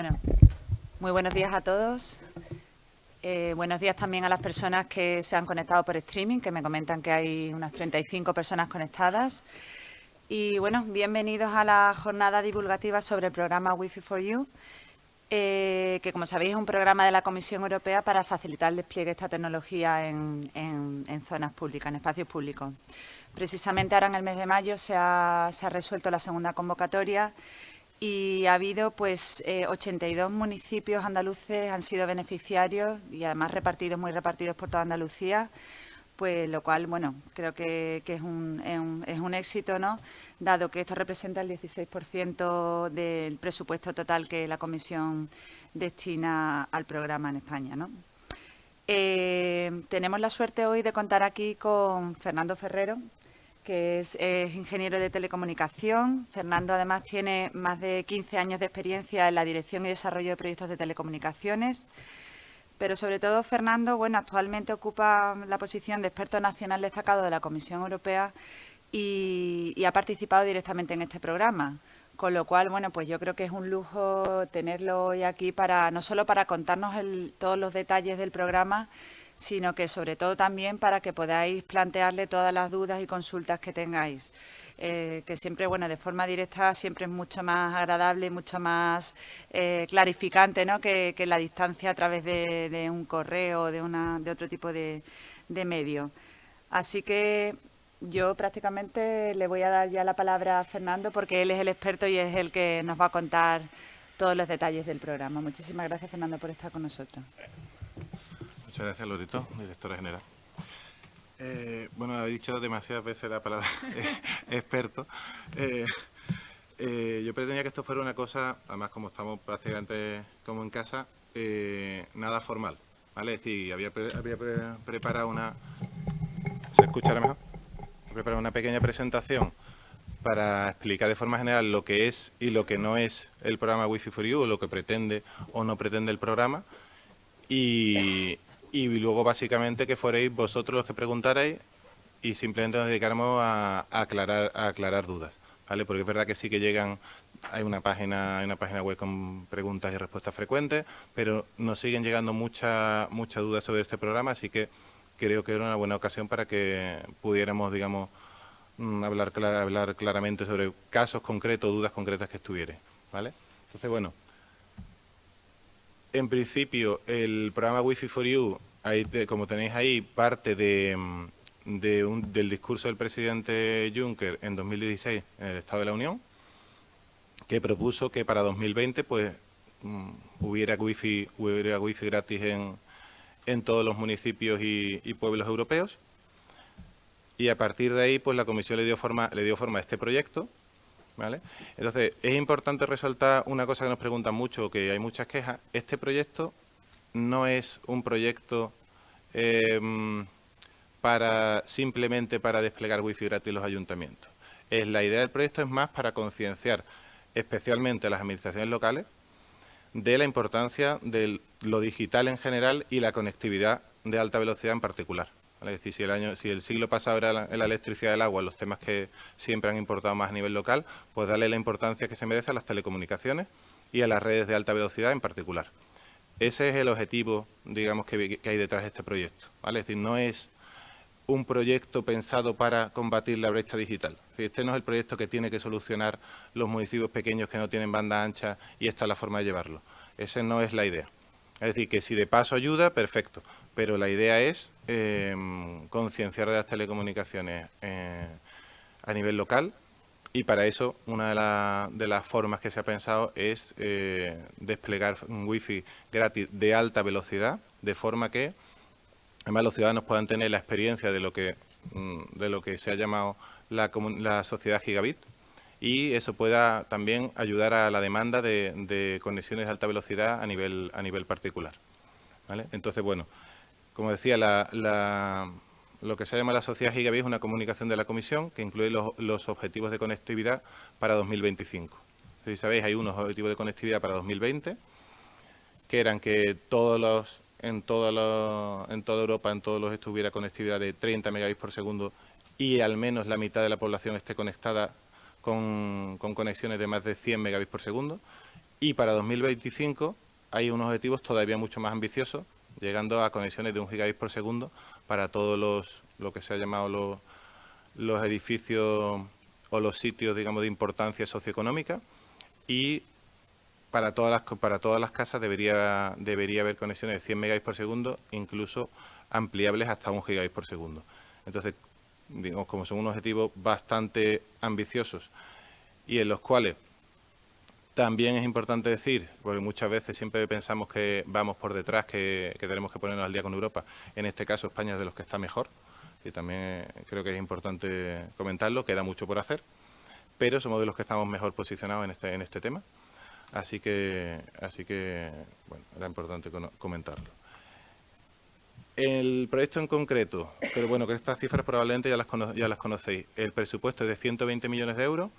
Bueno, muy buenos días a todos. Eh, buenos días también a las personas que se han conectado por streaming, que me comentan que hay unas 35 personas conectadas. Y bueno, bienvenidos a la jornada divulgativa sobre el programa Wi-Fi for You, eh, que como sabéis es un programa de la Comisión Europea para facilitar el despliegue de esta tecnología en, zonas públicas, en espacios públicos. Precisamente ahora en el mes de mayo se ha, se ha resuelto la segunda convocatoria y ha habido pues 82 eh, municipios andaluces han sido beneficiarios y además repartidos, muy repartidos por toda Andalucía, pues lo cual, bueno, creo que, es, un, es, un, éxito, ¿no? Dado que esto representa el 16% del presupuesto total que la Comisión destina al programa en España, ¿no? Eh, tenemos la suerte hoy de contar aquí con Fernando Ferrero, que es, ingeniero de telecomunicación. Fernando además tiene más de 15 años de experiencia en la dirección y desarrollo de proyectos de telecomunicaciones. Pero sobre todo Fernando, bueno, actualmente ocupa la posición de experto nacional destacado de la Comisión Europea y, ha participado directamente en este programa. Con lo cual, bueno, pues yo creo que es un lujo tenerlo hoy aquí para no solo para contarnos todos los detalles del programa, sino que sobre todo también para que podáis plantearle todas las dudas y consultas que tengáis. Eh, que siempre, bueno, de forma directa siempre es mucho más agradable mucho más eh, clarificante ¿no? que, la distancia a través de, un correo o de, una, de otro tipo de, de medio. Así que yo prácticamente le voy a dar ya la palabra a Fernando porque él es el experto y es el que nos va a contar todos los detalles del programa. Muchísimas gracias, Fernando, por estar con nosotros. Muchas gracias, Lorito, directora general. Eh, bueno, he dicho demasiadas veces la palabra experto. Eh, eh, yo pretendía que esto fuera una cosa, además como estamos prácticamente como en casa, nada formal. ¿vale? Es decir, había, preparado una... ¿Se escucha mejor? Preparado una pequeña presentación para explicar de forma general lo que es y lo que no es el programa Wi-Fi for You, o lo que pretende o no pretende el programa. Y, y luego básicamente que fuerais vosotros los que preguntarais y simplemente nos dedicáramos a, aclarar, a aclarar dudas, ¿vale? Porque es verdad que sí que llegan, hay una página, hay una página web con preguntas y respuestas frecuentes, pero nos siguen llegando muchas mucha dudas sobre este programa, así que creo que era una buena ocasión para que pudiéramos, digamos, mm, hablar, hablar claramente sobre casos concretos, dudas concretas que estuvieran, ¿vale? Entonces, bueno, en principio, el programa Wi-Fi for You, como tenéis ahí, parte de, mm, del discurso del presidente Juncker en 2016 en el Estado de la Unión, que propuso que para 2020 pues, mm, hubiera Wi-Fi hubiera wifi gratis en, en todos los municipios y, pueblos europeos. Y a partir de ahí, pues la Comisión le dio forma, le dio forma a este proyecto, entonces, es importante resaltar una cosa que nos preguntan mucho, que hay muchas quejas. Este proyecto no es un proyecto em, para simplemente para desplegar wifi gratis en los ayuntamientos. Es, la idea del proyecto es más para concienciar especialmente a las administraciones locales de la importancia de lo digital en general y la conectividad de alta velocidad en particular. Es decir, si el, año, si el siglo pasado era la, electricidad del agua, los temas que siempre han importado más a nivel local, pues darle la importancia que se merece a las telecomunicaciones y a las redes de alta velocidad en particular. Ese es el objetivo, digamos, que, hay detrás de este proyecto. ¿vale? Es decir, no es un proyecto pensado para combatir la brecha digital. Este no es el proyecto que tiene que solucionar los municipios pequeños que no tienen banda ancha y esta es la forma de llevarlo. Esa no es la idea. Es decir, que si de paso ayuda, perfecto, pero la idea es em, concienciar de las telecomunicaciones eh, a nivel local y para eso una de, las formas que se ha pensado es eh, desplegar un wifi gratis de alta velocidad, de forma que además los ciudadanos puedan tener la experiencia de lo que, mm, de lo que se ha llamado la, sociedad gigabit y eso pueda también ayudar a la demanda de, conexiones de alta velocidad a nivel, a nivel particular. Entonces, bueno, como decía, lo que se llama la sociedad Gigabit es una comunicación de la Comisión que incluye los, objetivos de conectividad para 2025. Si sabéis, hay unos objetivos de conectividad para 2020, que eran que todos los, en, toda en toda Europa, en todos los estuviera conectividad de 30 megabits por segundo y al menos la mitad de la población esté conectada con, con conexiones de más de 100 megabits por segundo. Y para 2025 hay unos objetivos todavía mucho más ambiciosos, llegando a conexiones de un gigabit por segundo para todos los, lo que se ha llamado los, los edificios o los sitios, digamos, de importancia socioeconómica. Y para todas las, para todas las casas debería, debería haber conexiones de 100 megabits por segundo, incluso ampliables hasta un gigabit por segundo. Entonces, digamos, como son unos objetivos bastante ambiciosos y en los cuales también es importante decir, porque muchas veces siempre pensamos que vamos por detrás, que, tenemos que ponernos al día con Europa. En este caso, España es de los que está mejor, y también creo que es importante comentarlo, queda mucho por hacer, pero somos de los que estamos mejor posicionados en este, en este tema. Así que, así que, bueno, era importante comentarlo. El proyecto en concreto, pero bueno, que estas cifras probablemente ya las, ya las conocéis. El presupuesto es de 120 millones de euros.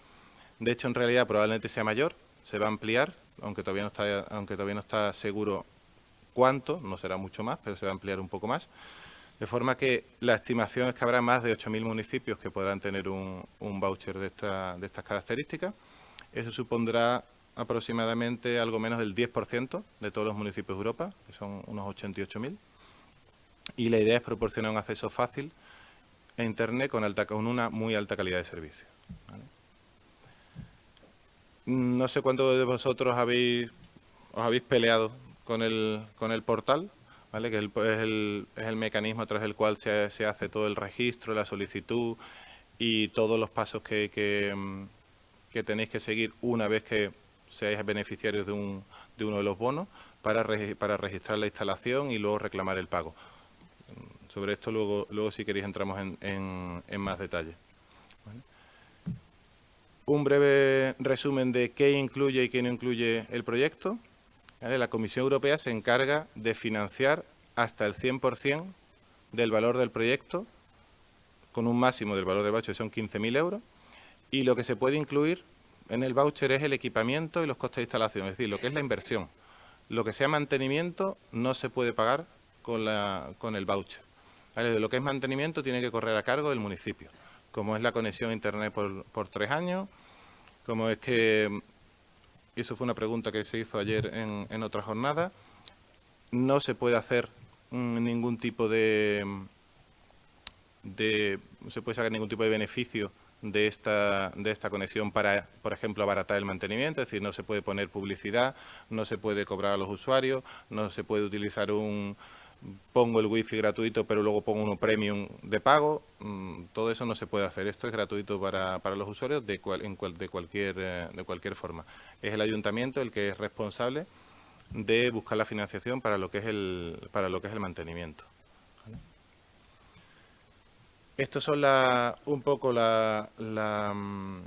De hecho, en realidad probablemente sea mayor, se va a ampliar, aunque todavía no está, aunque todavía no está seguro cuánto, no será mucho más, pero se va a ampliar un poco más. De forma que la estimación es que habrá más de 8.000 municipios que podrán tener un, voucher de, de estas características. Eso supondrá aproximadamente algo menos del 10% de todos los municipios de Europa, que son unos 88.000. Y la idea es proporcionar un acceso fácil a Internet con, alta, con una muy alta calidad de servicio. No sé cuántos de vosotros habéis, os habéis peleado con el, con el portal, ¿vale? que es, el, es, el, mecanismo a través del cual se, hace todo el registro, la solicitud y todos los pasos que, que, tenéis que seguir una vez que seáis beneficiarios de, un, de uno de los bonos para, para registrar la instalación y luego reclamar el pago. Sobre esto luego, luego si queréis entramos en, en más detalle un breve resumen de qué incluye y qué no incluye el proyecto. La Comisión Europea se encarga de financiar hasta el 100% del valor del proyecto, con un máximo del valor del voucher, que son 15.000 euros, y lo que se puede incluir en el voucher es el equipamiento y los costes de instalación, es decir, lo que es la inversión. Lo que sea mantenimiento no se puede pagar con, la, con el voucher. Lo que es mantenimiento tiene que correr a cargo del municipio como es la conexión a Internet por, tres años, como es que, y eso fue una pregunta que se hizo ayer en, otra jornada, no se puede hacer mm, ningún tipo de, de, no se puede sacar ningún tipo de beneficio de esta, de esta conexión para, por ejemplo, abaratar el mantenimiento, es decir, no se puede poner publicidad, no se puede cobrar a los usuarios, no se puede utilizar un, pongo el wifi gratuito pero luego pongo uno premium de pago, mm, todo eso no se puede hacer. Esto es gratuito para, para los usuarios de, en de, cualquier, eh, de cualquier forma. Es el ayuntamiento el que es responsable de buscar la financiación para lo que es el, para lo que es el mantenimiento. Estas son un poco la, mm,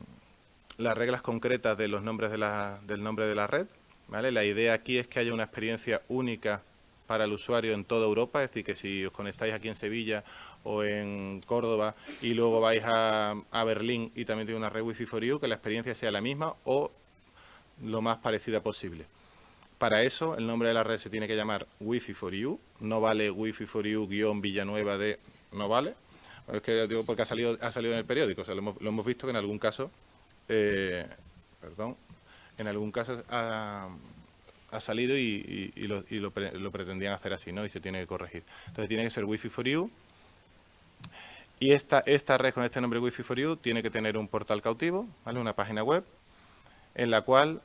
las reglas concretas de los nombres de la, del nombre de la red. ¿vale? La idea aquí es que haya una experiencia única para el usuario en toda Europa, es decir, que si os conectáis aquí en Sevilla o en Córdoba y luego vais a, Berlín y también tiene una red Wi-Fi for You, que la experiencia sea la misma o lo más parecida posible. Para eso, el nombre de la red se tiene que llamar Wi-Fi for You, no vale Wi-Fi for You guion Villanueva de... no vale, es que digo porque ha salido, ha salido en el periódico, o sea, lo hemos, visto que en algún caso, eh, perdón, en algún caso ha, ha salido y, lo, pretendían hacer así, ¿no? Y se tiene que corregir. Entonces tiene que ser Wi-Fi for You. Y esta, esta red con este nombre Wi-Fi for You tiene que tener un portal cautivo, ¿vale? Una página web en la cual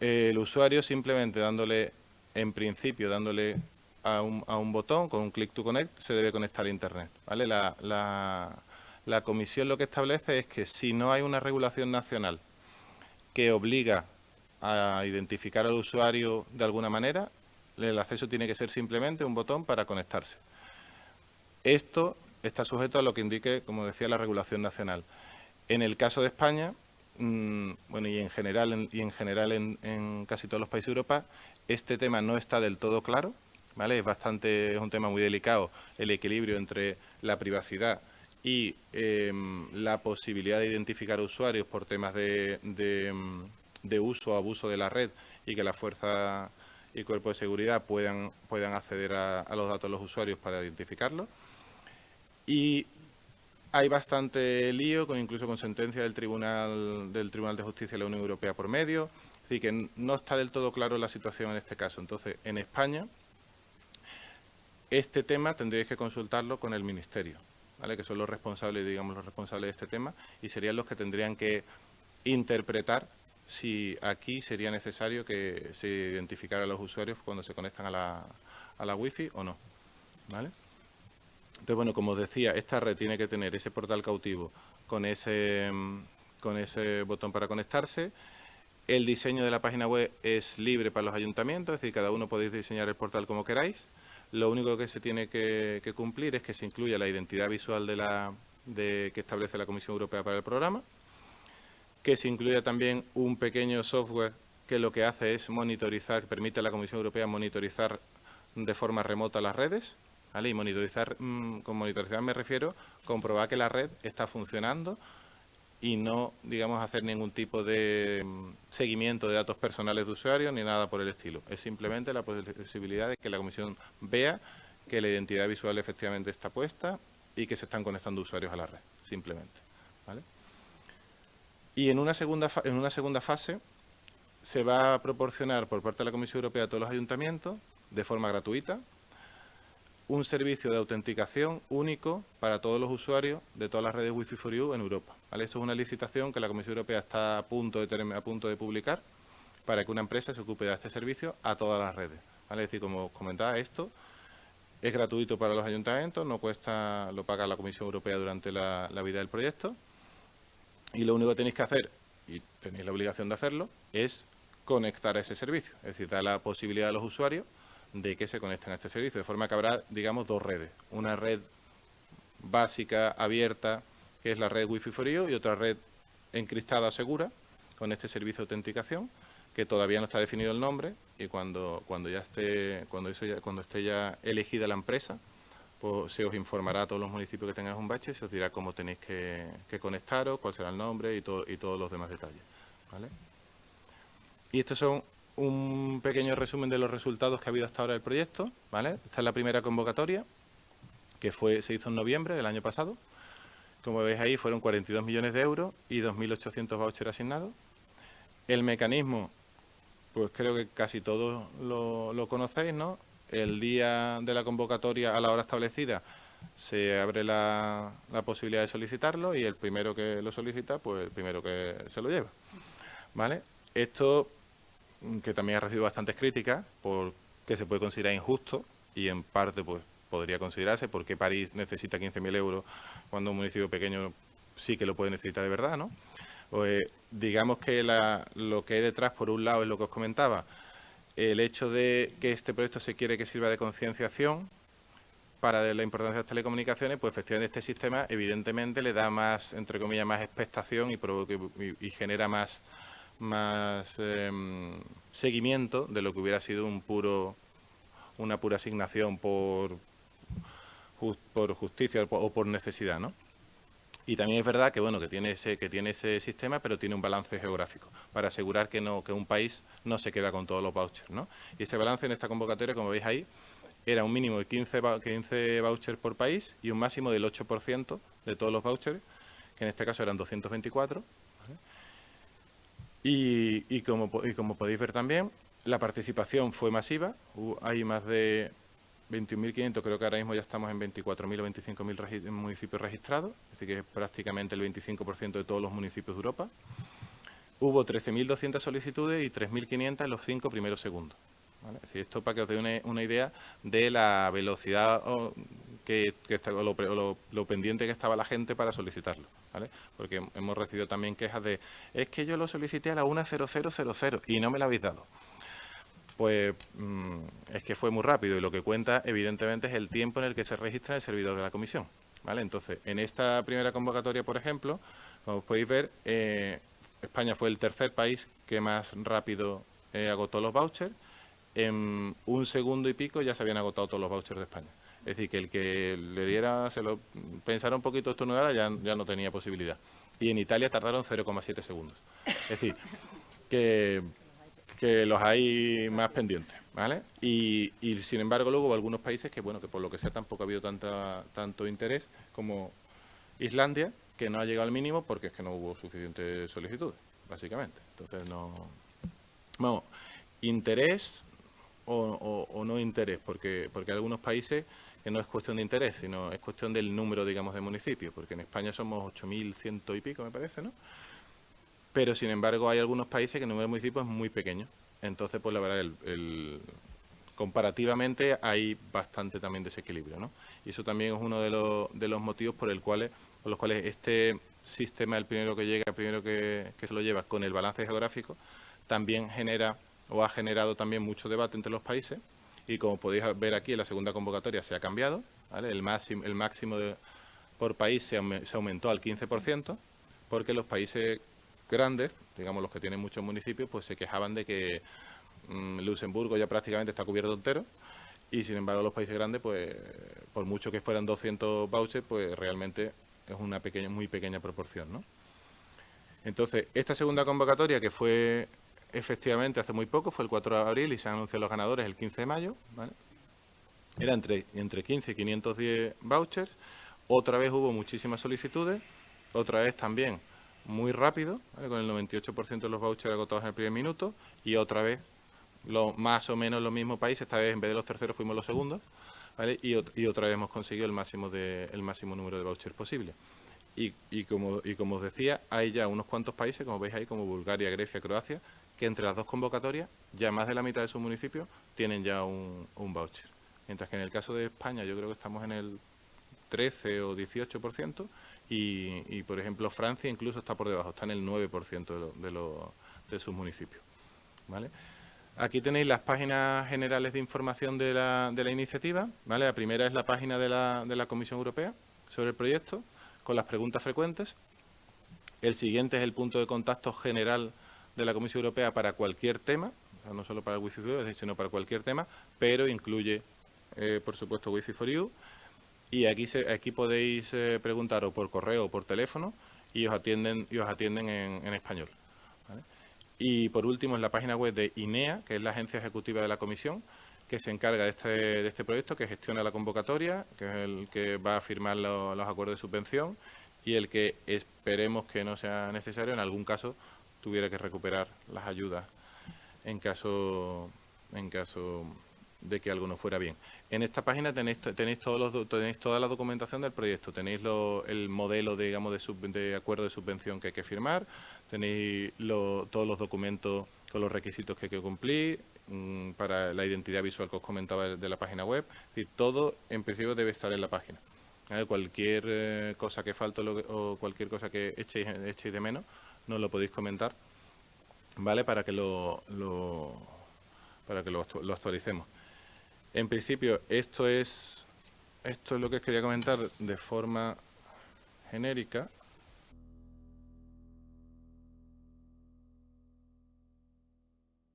eh, el usuario simplemente dándole, en principio, dándole a un, a un botón con un click to connect, se debe conectar a Internet, ¿vale? La, la, la comisión lo que establece es que si no hay una regulación nacional que obliga a identificar al usuario de alguna manera, el acceso tiene que ser simplemente un botón para conectarse. Esto está sujeto a lo que indique, como decía, la regulación nacional. En el caso de España, mm, bueno, y en general, en, y en, general en, casi todos los países de Europa, este tema no está del todo claro, Es bastante, es un tema muy delicado el equilibrio entre la privacidad y em, la posibilidad de identificar usuarios por temas de, em, de uso o abuso de la red y que la fuerza y cuerpo de seguridad puedan, puedan acceder a, los datos de los usuarios para identificarlos. Y hay bastante lío, con incluso con sentencia del Tribunal, del Tribunal de Justicia de la Unión Europea por medio, decir, que no está del todo claro la situación en este caso. Entonces, en España, este tema tendríais que consultarlo con el Ministerio, ¿vale? que son los responsables, digamos, los responsables de este tema, y serían los que tendrían que interpretar si aquí sería necesario que se identificara a los usuarios cuando se conectan a la, a la Wi-Fi o no. ¿vale? Entonces, bueno, como os decía, esta red tiene que tener ese portal cautivo con ese, con ese botón para conectarse. El diseño de la página web es libre para los ayuntamientos, es decir, cada uno podéis diseñar el portal como queráis. Lo único que se tiene que, cumplir es que se incluya la identidad visual de la, de, que establece la Comisión Europea para el programa, que se incluya también un pequeño software que lo que hace es monitorizar, permite a la Comisión Europea monitorizar de forma remota las redes, y monitorizar, mm, con monitorizar me refiero, comprobar que la red está funcionando y no, digamos, hacer ningún tipo de mm, seguimiento de datos personales de usuarios ni nada por el estilo. Es simplemente la posibilidad de que la Comisión vea que la identidad visual efectivamente está puesta y que se están conectando usuarios a la red, simplemente. Y en una segunda, en una segunda fase se va a proporcionar por parte de la Comisión Europea a todos los ayuntamientos, de forma gratuita, un servicio de autenticación único para todos los usuarios de todas las redes Wi-Fi for You en Europa. Eso es una licitación que la Comisión Europea está a punto de, a punto de publicar para que una empresa se ocupe de este servicio a todas las redes. Es decir, como os comentaba, esto es gratuito para los ayuntamientos, no cuesta, lo paga la Comisión Europea durante la, la vida del proyecto y lo único que tenéis que hacer, y tenéis la obligación de hacerlo, es conectar a ese servicio. Es decir, dar la posibilidad a los usuarios de que se conecten a este servicio, de forma que habrá, digamos, dos redes. Una red básica, abierta, que es la red Wi-Fi for You, y otra red encriptada segura, con este servicio de autenticación, que todavía no está definido el nombre, y cuando, cuando ya esté, cuando eso ya, cuando esté ya elegida la empresa, pues se os informará a todos los municipios que tengáis un bache, se os dirá cómo tenéis que, conectaros, cuál será el nombre y, todo, y todos los demás detalles. Y estos son un pequeño resumen de los resultados que ha habido hasta ahora del proyecto. ¿vale? Esta es la primera convocatoria, que fue se hizo en noviembre del año pasado. Como veis ahí, fueron 42 millones de euros y 2.800 vouchers asignados. El mecanismo, pues creo que casi todos lo, conocéis, ¿no? El día de la convocatoria a la hora establecida se abre la, la, posibilidad de solicitarlo y el primero que lo solicita, pues el primero que se lo lleva. ¿Vale? Esto que también ha recibido bastantes críticas porque se puede considerar injusto y en parte pues podría considerarse porque París necesita 15.000 euros cuando un municipio pequeño sí que lo puede necesitar de verdad, ¿no? Pues, digamos que lo que hay detrás, por un lado, es lo que os comentaba, el hecho de que este proyecto se quiere que sirva de concienciación para la importancia de las telecomunicaciones, pues efectivamente este sistema evidentemente le da más, entre comillas, más expectación y genera más más em, seguimiento de lo que hubiera sido un puro una pura asignación por, por justicia o por necesidad, ¿no? Y también es verdad que bueno que tiene ese que tiene ese sistema, pero tiene un balance geográfico para asegurar que no que un país no se queda con todos los vouchers, ¿no? Y ese balance en esta convocatoria, como veis ahí, era un mínimo de 15, 15 vouchers por país y un máximo del 8% de todos los vouchers, que en este caso eran 224 y, como, podéis ver también, la participación fue masiva, hay más de 21.500, creo que ahora mismo ya estamos en 24.000 o 25.000 municipios registrados, es decir, que es prácticamente el 25% de todos los municipios de Europa. Hubo 13.200 solicitudes y 3.500 en los cinco primeros segundos. esto para que os dé una, idea de la velocidad que, o lo pendiente que estaba la gente para solicitarlo. Porque hemos recibido también quejas de, es que yo lo solicité a la 10000 y no me la habéis dado. Pues mm, es que fue muy rápido y lo que cuenta evidentemente es el tiempo en el que se registra el servidor de la comisión. ¿vale? Entonces, en esta primera convocatoria, por ejemplo, como podéis ver, eh, España fue el tercer país que más rápido eh, agotó los vouchers. En un segundo y pico ya se habían agotado todos los vouchers de España. Es decir, que el que le diera, se lo pensara un poquito estornudara, ya, ya no tenía posibilidad. Y en Italia tardaron 0,7 segundos. Es decir, que, que los hay más pendientes, ¿vale? Y, y, sin embargo luego hubo algunos países que, bueno, que por lo que sea tampoco ha habido tanta, tanto interés como Islandia, que no ha llegado al mínimo porque es que no hubo suficientes solicitudes, básicamente. Entonces no, Vamos, interés o, no interés, porque, porque algunos países que no es cuestión de interés, sino es cuestión del número, digamos, de municipios, porque en España somos 8.100 y pico, me parece, ¿no? Pero, sin embargo, hay algunos países que el número de municipios es muy pequeño. Entonces, pues la verdad, el, comparativamente hay bastante también desequilibrio, ¿no? Y eso también es uno de los, motivos por, el los cuales este sistema, el primero que llega, el primero que se lo lleva con el balance geográfico, también genera o ha generado también mucho debate entre los países y como podéis ver aquí en la segunda convocatoria se ha cambiado, el máximo, por país se, aumentó al 15% porque los países grandes, digamos los que tienen muchos municipios, pues se quejaban de que mm, Luxemburgo ya prácticamente está cubierto entero y sin embargo los países grandes, pues por mucho que fueran 200 vouchers, pues realmente es una pequeña, muy pequeña proporción, ¿no? Entonces, esta segunda convocatoria que fue efectivamente hace muy poco, fue el 4 de abril y se han anunciado los ganadores el 15 de mayo. Era entre, entre 15 y 510 vouchers. Otra vez hubo muchísimas solicitudes, otra vez también muy rápido, con el 98% de los vouchers agotados en el primer minuto, y otra vez lo, más o menos los mismos países, esta vez en vez de los terceros fuimos los segundos, y, y, otra vez hemos conseguido el máximo, de, el máximo número de vouchers posible. Y, y, como, y como os decía, hay ya unos cuantos países, como veis ahí, como Bulgaria, Grecia, Croacia, que entre las dos convocatorias ya más de la mitad de sus municipios tienen ya un, voucher. Mientras que en el caso de España yo creo que estamos en el 13 o 18% y, y por ejemplo Francia incluso está por debajo, está en el 9% de, de, sus municipios. ¿vale? Aquí tenéis las páginas generales de información de la, de la iniciativa. ¿vale? La primera es la página de la, de la Comisión Europea sobre el proyecto, con las preguntas frecuentes. El siguiente es el punto de contacto general de la Comisión Europea para cualquier tema, no solo para Wi-Fi for You, sino para cualquier tema, pero incluye, eh, por supuesto, Wi-Fi for You. Y aquí, aquí podéis eh, preguntar o por correo o por teléfono y os atienden, os atienden en, español. Y por último, en la página web de INEA, que es la agencia ejecutiva de la Comisión, que se encarga de este, de este proyecto, que gestiona la convocatoria, que es el que va a firmar los acuerdos de subvención y el que esperemos que no sea necesario en algún caso tuviera que recuperar las ayudas en caso, en caso de que algo no fuera bien. En esta página tenéis, tenéis, todos tenéis toda la documentación del proyecto, tenéis el modelo digamos, de, de, acuerdo de subvención que hay que firmar, tenéis todos los documentos con los requisitos que hay que cumplir, mm, para la identidad visual que os comentaba de, la página web, y todo en principio debe estar en la página. Cualquier eh, cosa que falte o, cualquier cosa que echéis, echéis de menos, nos lo podéis comentar, ¿vale? Para que lo, para que lo, actualicemos. En principio, esto es, esto es lo que os quería comentar de forma genérica.